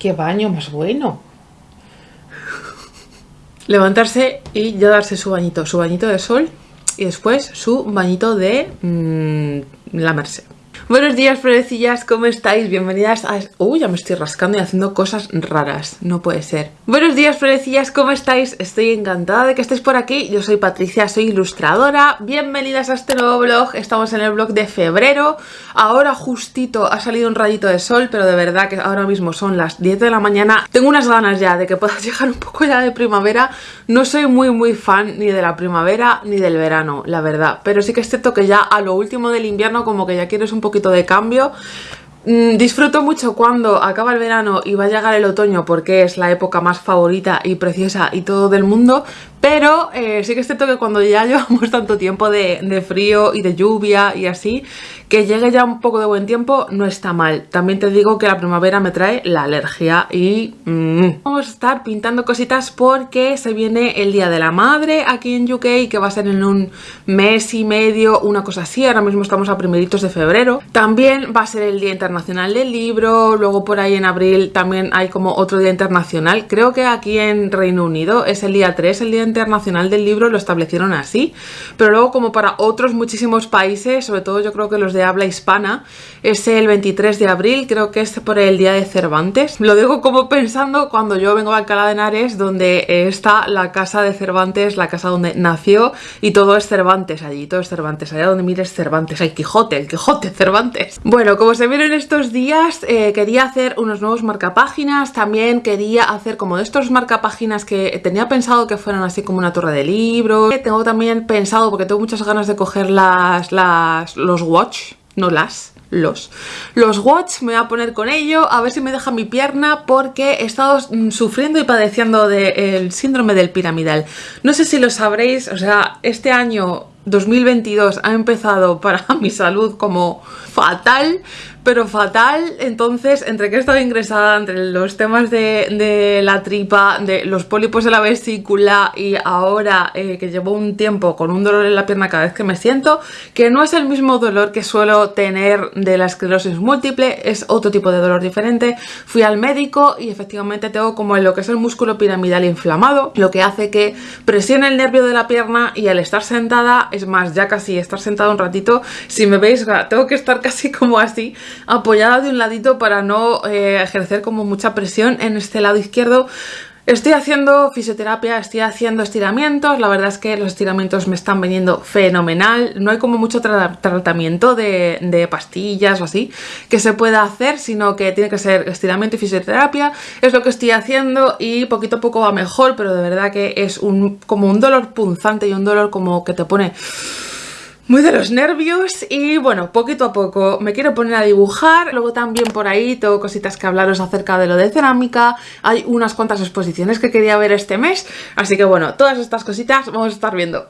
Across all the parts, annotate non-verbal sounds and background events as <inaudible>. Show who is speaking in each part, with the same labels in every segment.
Speaker 1: qué baño más bueno. Levantarse y ya darse su bañito, su bañito de sol y después su bañito de mmm, lamerse. Buenos días, florecillas, ¿cómo estáis? Bienvenidas a... Uy, ya me estoy rascando y haciendo cosas raras, no puede ser. Buenos días, florecillas, ¿cómo estáis? Estoy encantada de que estéis por aquí. Yo soy Patricia, soy ilustradora. Bienvenidas a este nuevo vlog. Estamos en el vlog de febrero. Ahora justito ha salido un rayito de sol, pero de verdad que ahora mismo son las 10 de la mañana. Tengo unas ganas ya de que pueda <laughs> llegar un poco ya de primavera. No soy muy muy fan ni de la primavera ni del verano, la verdad. Pero sí que es cierto que ya a lo último del invierno como que ya quieres un poquito de cambio. Mm, disfruto mucho cuando acaba el verano y va a llegar el otoño porque es la época más favorita y preciosa y todo del mundo, pero eh, sí que es cierto que cuando ya <laughs> llevamos tanto tiempo de, frío y de lluvia y así, que llegue ya un poco de buen tiempo no está mal. También te digo que la primavera me trae la alergia y... Mmm. Vamos a estar pintando cositas porque se viene el Día de la Madre aquí en UK, que va a ser en un mes y medio, una cosa así. Ahora mismo estamos a primeritos de febrero. También va a ser el Día Internacional del Libro, luego por ahí en abril también hay como otro Día Internacional. Creo que aquí en Reino Unido es el día 3, el Día Internacional del Libro, lo establecieron así. Pero luego como para otros muchísimos países, sobre todo yo creo que los de habla hispana, es el 23 de abril, creo que es por el día de Cervantes. Lo digo como pensando cuando yo vengo a Alcalá de Henares, donde está la casa de Cervantes, la casa donde nació, y todo es Cervantes allí, todo es Cervantes, allá donde mires Cervantes, el Quijote, el Quijote, Cervantes. Bueno, como se vieron estos días, eh, quería hacer unos nuevos marcapáginas, también quería hacer como de estos marcapáginas que tenía pensado que fueran así como una torre de libros. Tengo también pensado, porque tengo muchas ganas de coger las, las los watch, no las, los. Los watch me voy a poner con ello, a ver si me deja mi pierna porque he estado mm, sufriendo y padeciendo del síndrome del piramidal. No sé si lo sabréis, o sea, este año 2022 ha empezado para <laughs> mi salud como fatal, pero fatal, entonces entre que he estado ingresada, entre los temas de, de la tripa, de los pólipos de la vesícula y ahora eh, que llevo un tiempo con un dolor en la pierna cada vez que me siento, que no es el mismo dolor que suelo tener de la esclerosis múltiple, es otro tipo de dolor diferente, fui al médico y efectivamente tengo como lo que es el músculo piramidal inflamado, lo que hace que presione el nervio de la pierna y al estar sentada, es más, ya casi estar sentada un ratito, si me veis, tengo que estar <laughs> casi como así, apoyada de un ladito para no eh, ejercer como mucha presión en este lado izquierdo. Estoy haciendo fisioterapia, estoy haciendo estiramientos, la verdad es que los estiramientos me están viniendo fenomenal, no hay como mucho tra tratamiento de, de, pastillas o así que se pueda hacer, sino que tiene que ser estiramiento y fisioterapia, es lo que estoy haciendo y poquito a poco va mejor, pero de verdad que es un, como un dolor punzante y un dolor como que te pone muy de los nervios y bueno, poquito a poco me quiero poner a dibujar, luego también por ahí tengo cositas que hablaros acerca de lo de cerámica, hay unas cuantas exposiciones que quería ver este mes, así que bueno, todas estas cositas vamos a estar viendo.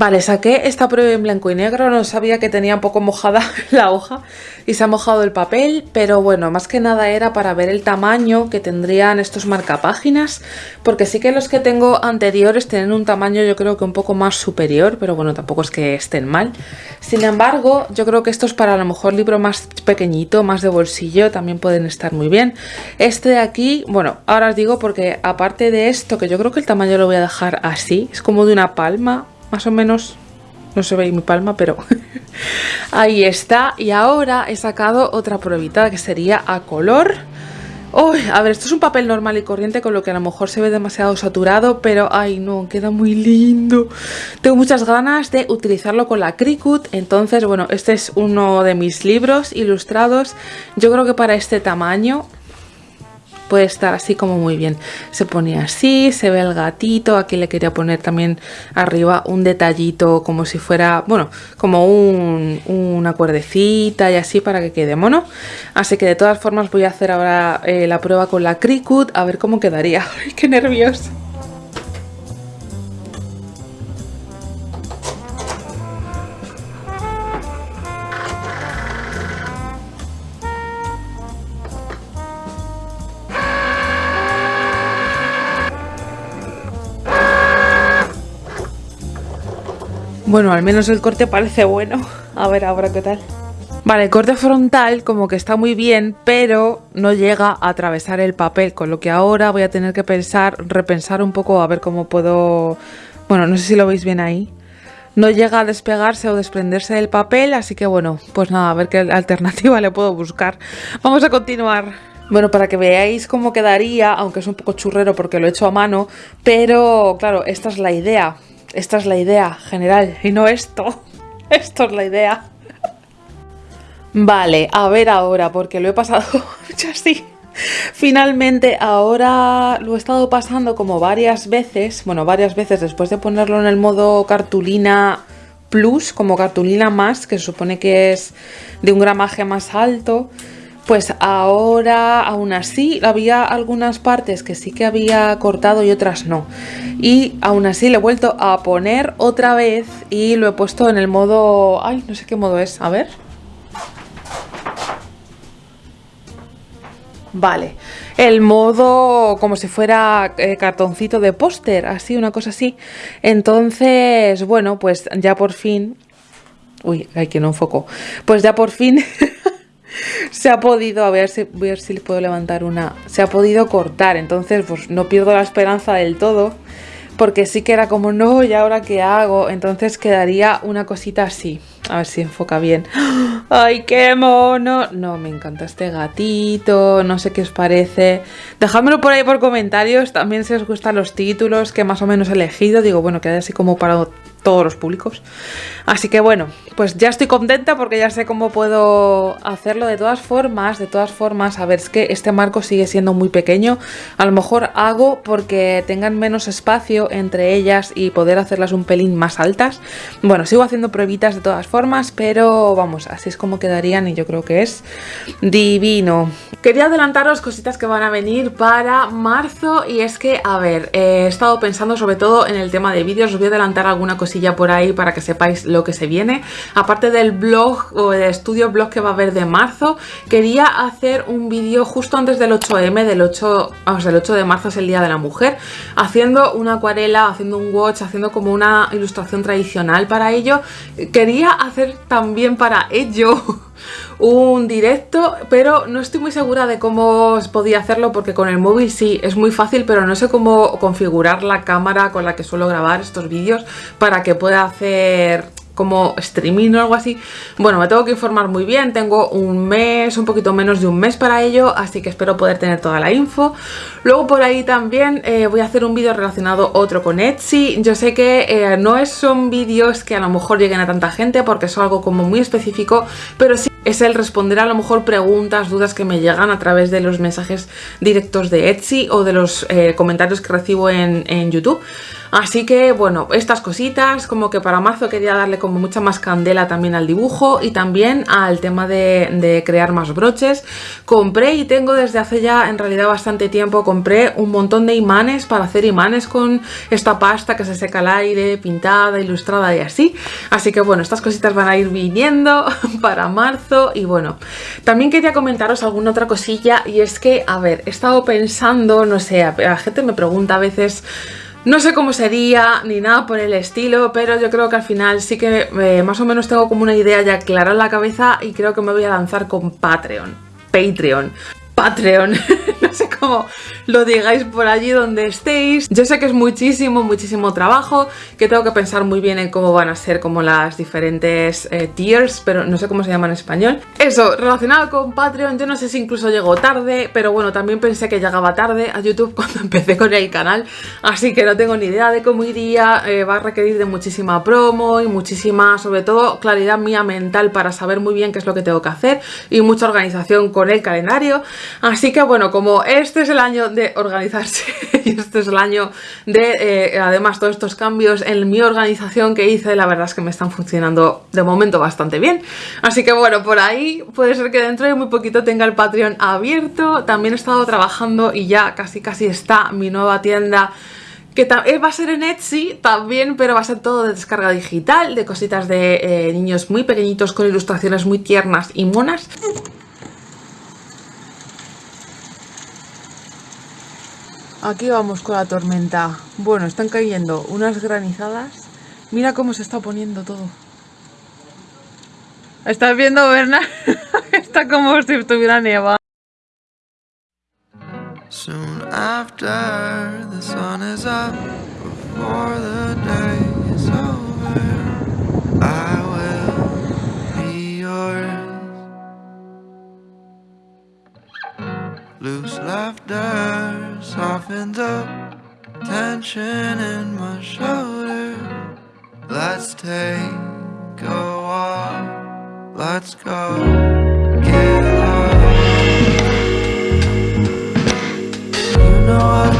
Speaker 1: Vale, saqué esta prueba en blanco y negro, no sabía que tenía un poco mojada <laughs> la hoja y se ha mojado el papel, pero bueno, más que nada era para ver el tamaño que tendrían estos marcapáginas, porque sí que los que tengo anteriores tienen un tamaño yo creo que un poco más superior, pero bueno, tampoco es que estén mal. Sin embargo, yo creo que estos para a lo mejor libro más pequeñito, más de bolsillo, también pueden estar muy bien. Este de aquí, bueno, ahora os digo porque aparte de esto, que yo creo que el tamaño lo voy a dejar así, es como de una palma, más o menos no se ve mi palma, pero <laughs> ahí está. Y ahora he sacado otra pruebita que sería a color. Uy, a ver, esto es un papel normal y corriente con lo que a lo mejor se ve demasiado saturado, pero ay no, queda muy lindo. Tengo muchas ganas de utilizarlo con la Cricut, entonces bueno, este es uno de mis libros ilustrados. Yo creo que para este tamaño puede estar así como muy bien. Se pone así, se ve el gatito, aquí le quería poner también arriba un detallito como si fuera, bueno, como una cuerdecita y así para que quede mono. Así que de todas formas voy a hacer ahora eh, la prueba con la Cricut a ver cómo quedaría. <laughs> ¡Ay, qué nervios! Bueno, al menos el corte parece bueno. A ver ahora qué tal. Vale, el corte frontal como que está muy bien, pero no llega a atravesar el papel, con lo que ahora voy a tener que pensar, repensar un poco a ver cómo puedo... Bueno, no sé si lo veis bien ahí. No llega a despegarse o desprenderse del papel, así que bueno, pues nada, a ver qué <laughs> alternativa le puedo buscar. Vamos a continuar. Bueno, para que veáis cómo quedaría, aunque es un poco churrero porque lo he hecho a mano, pero claro, esta es la idea. Esta es la idea general y no esto. <laughs> Esto es la idea. Vale, a ver ahora, porque lo he pasado <laughs> ya así. Finalmente, ahora lo he estado pasando como varias veces, bueno, varias veces después de ponerlo en el modo cartulina plus, como cartulina más, que se supone que es de un gramaje más alto. Pues ahora, aún así, había algunas partes que sí que había cortado y otras no. Y aún así le he vuelto a poner otra vez y lo he puesto en el modo... Ay, no sé qué modo es, a ver. Vale, el modo como si fuera eh, cartoncito de póster, así, una cosa así. Entonces, bueno, pues ya por fin... Uy, hay que no enfoco. Pues ya por fin <laughs> se ha podido, a ver si, voy a ver si puedo levantar una, se ha podido cortar, entonces pues no pierdo la esperanza del todo, porque sí que era como, no, ¿y ahora qué hago? Entonces quedaría una cosita así, a ver si enfoca bien. <gasps> ¡Ay, qué mono! No, me encanta este gatito, no sé qué os parece. Dejádmelo por ahí por comentarios, también si os gustan los títulos que más o menos he elegido, digo, bueno, queda así como para todos los públicos. Así que bueno, pues ya estoy contenta porque ya sé cómo puedo hacerlo. De todas formas, de todas formas, a ver, es que este marco sigue siendo muy pequeño. A lo mejor hago porque tengan menos espacio entre ellas y poder hacerlas un pelín más altas. Bueno, sigo haciendo pruebitas de todas formas, pero vamos, así es como quedarían y yo creo que es divino. Quería adelantaros cositas que van a venir para marzo y es que, a ver, he estado pensando sobre todo en el tema de vídeos, os voy a adelantar alguna cosilla por ahí para que sepáis lo que se viene. Aparte del blog o el estudio blog que va a haber de marzo, quería hacer un vídeo justo antes del 8M, del 8, vamos, el 8 de marzo es el Día de la Mujer, haciendo una acuarela, haciendo un watch, haciendo como una ilustración tradicional para ello. Quería hacer también para ello un directo, pero no estoy muy segura de cómo podía hacerlo porque con el móvil sí, es muy fácil, pero no sé cómo configurar la cámara con la que suelo grabar estos vídeos para que pueda hacer como streaming o algo así. Bueno, me tengo que informar muy bien, tengo un mes, un poquito menos de un mes para ello, así que espero poder tener toda la info. Luego por ahí también eh, voy a hacer un vídeo relacionado otro con Etsy. Yo sé que eh, no son vídeos que a lo mejor lleguen a tanta gente porque es algo como muy específico, pero sí es el responder a lo mejor preguntas, dudas que me llegan a través de los mensajes directos de Etsy o de los eh, comentarios que recibo en, YouTube. Así que bueno, estas cositas, como que para marzo quería darle como mucha más candela también al dibujo y también al tema de, crear más broches. Compré y tengo desde hace ya en realidad bastante tiempo, compré un montón de imanes para hacer imanes con esta pasta que se seca al aire, pintada, ilustrada y así. Así que bueno, estas cositas van a ir viniendo <laughs> para marzo y bueno, también quería comentaros alguna otra cosilla y es que, a ver, he estado pensando, no sé, la gente me pregunta a veces no sé cómo sería ni nada por el estilo, pero yo creo que al final sí que eh, más o menos tengo como una idea ya clara en la cabeza y creo que me voy a lanzar con Patreon. Patreon. Patreon, <laughs> no sé cómo lo digáis por allí donde estéis. Yo sé que es muchísimo, muchísimo trabajo, que tengo que pensar muy bien en cómo van a ser como las diferentes eh, tiers, pero no sé cómo se llama en español. Eso, relacionado con Patreon, yo no sé si incluso llegó tarde, pero bueno, también pensé que llegaba tarde a YouTube <laughs> cuando empecé con el canal, así que no tengo ni idea de cómo iría, eh, va a requerir de muchísima promo y muchísima, sobre todo, claridad mía mental para saber muy bien qué es lo que tengo que hacer y mucha organización con el calendario. Así que bueno, como este es el año de organizarse <laughs> y este es el año de eh, además todos estos cambios en mi organización que hice, la verdad es que me están funcionando de momento bastante bien. Así que bueno, por ahí puede ser que dentro de muy poquito tenga el Patreon abierto. También he estado trabajando y ya casi casi está mi nueva tienda que eh, va a ser en Etsy también, pero va a ser todo de descarga digital, de cositas de eh, niños muy pequeñitos con ilustraciones muy tiernas y monas. Aquí vamos con la tormenta. Bueno, están cayendo unas granizadas. Mira cómo se está poniendo todo. ¿Estás viendo, Berna? <laughs> está como si estuviera nieva. Soon after the sun is up before the day Loose laughter softens up tension in my shoulder. Let's take a walk. Let's go get lost. You know I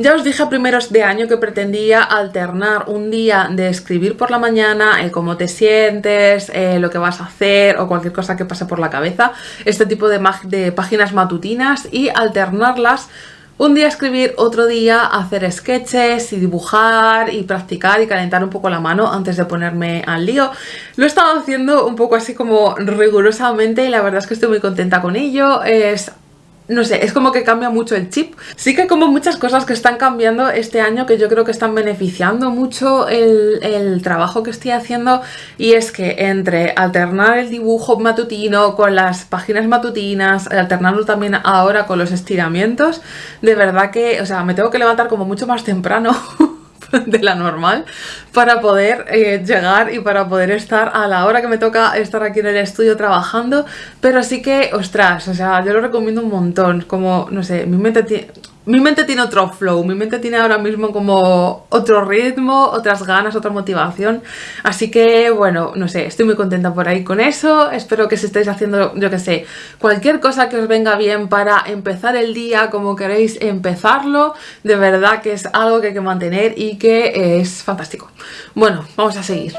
Speaker 1: Ya os dije a primeros de año que pretendía alternar un día de escribir por la mañana, el cómo te sientes, eh, lo que vas a hacer o cualquier cosa que pase por la cabeza, este tipo de, de páginas matutinas y alternarlas un día escribir, otro día hacer sketches y dibujar y practicar y calentar un poco la mano antes de ponerme al lío. Lo he estado haciendo un poco así como rigurosamente y la verdad es que estoy muy contenta con ello. Es no sé, es como que cambia mucho el chip. Sí que como muchas cosas que están cambiando este año que yo creo que están beneficiando mucho el, trabajo que estoy haciendo y es que entre alternar el dibujo matutino con las páginas matutinas, alternarlo también ahora con los estiramientos, de verdad que, o sea, me tengo que levantar como mucho más temprano <laughs> <laughs> de la normal para poder eh, llegar y para poder estar a la hora que me toca estar aquí en el estudio trabajando, pero sí que, ostras, o sea, yo lo recomiendo un montón, como, no sé, mi mente mi mente tiene otro flow, mi mente tiene ahora mismo como otro ritmo, otras ganas, otra motivación. Así que, bueno, no sé, estoy muy contenta por ahí con eso. Espero que si estáis haciendo, yo que sé, cualquier cosa que os venga bien para empezar el día como queréis empezarlo, de verdad que es algo que hay que mantener y que es fantástico. Bueno, vamos a seguir.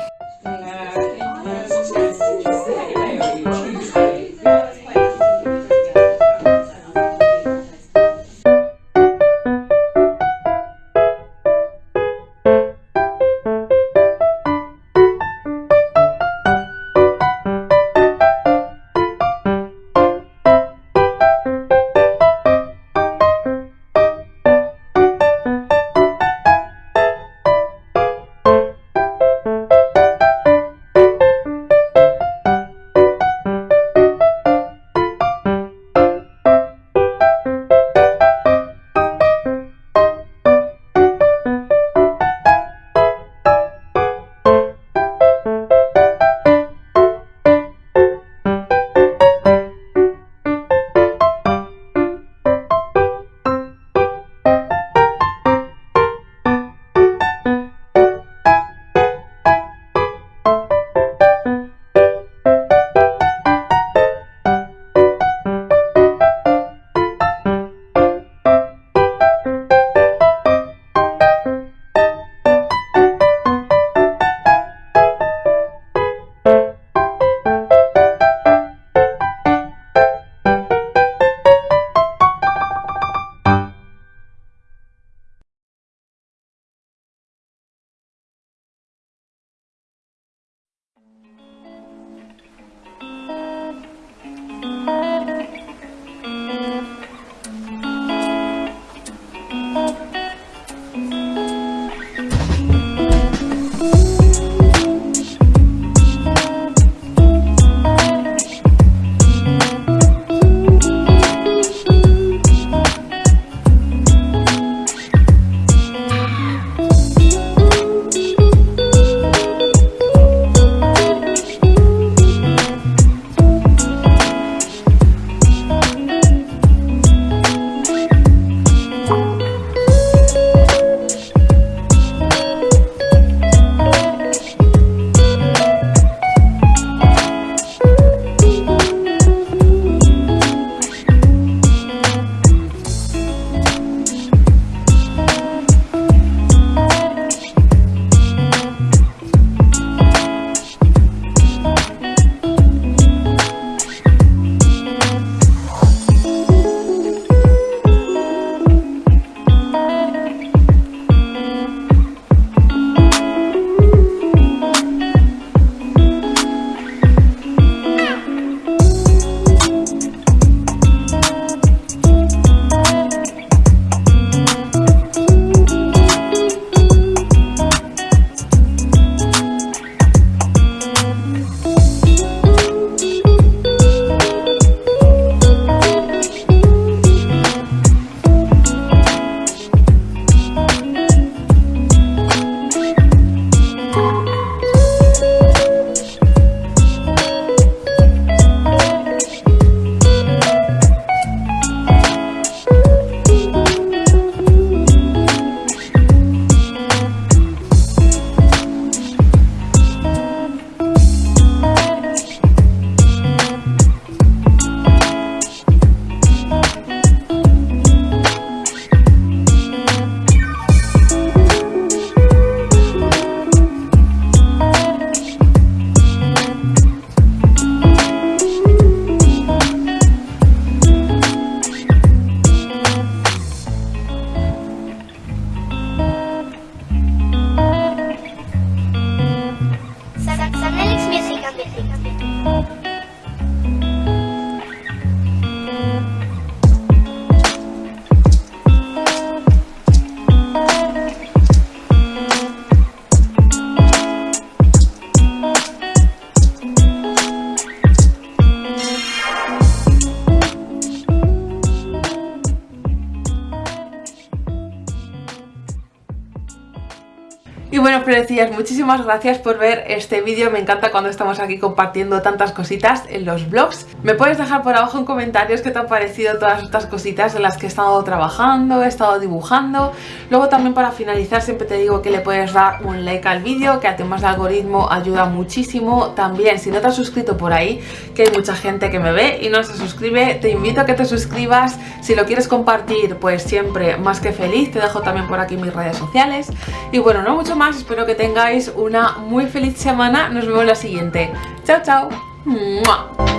Speaker 1: Muchísimas gracias por ver este vídeo. Me encanta cuando estamos aquí compartiendo tantas cositas en los vlogs. Me puedes dejar por abajo en comentarios qué te han parecido todas estas cositas en las que he estado trabajando, he estado dibujando. Luego también para finalizar siempre te digo que le puedes dar un like al vídeo, que a temas de algoritmo ayuda muchísimo. También si no te has suscrito por ahí, que hay mucha gente que me ve y no se suscribe, te invito a que te suscribas. Si lo quieres compartir, pues siempre más que feliz. Te dejo también por aquí mis redes sociales. Y bueno, no mucho más, espero que tengáis una muy feliz semana. Nos vemos la siguiente. Chao, chao.